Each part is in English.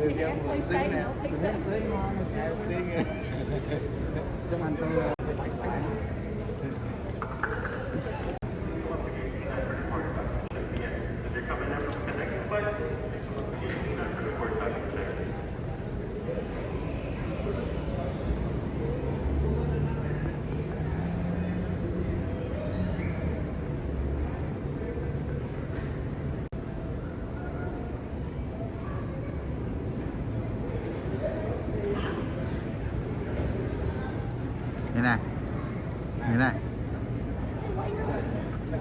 người theo người sinh nè sinh trong anh tôi ờ,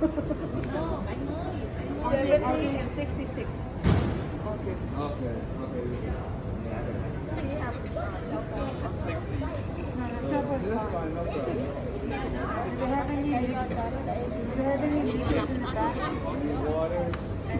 no, I know you. 66. Okay. Okay, okay. She has 60. Do you have any Do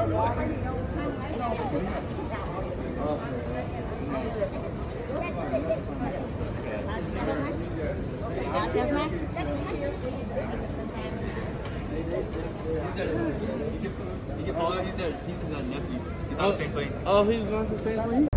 you have any He's a, he's a, he's nephew. He's on the oh. same plane. Oh, he's on the same plane?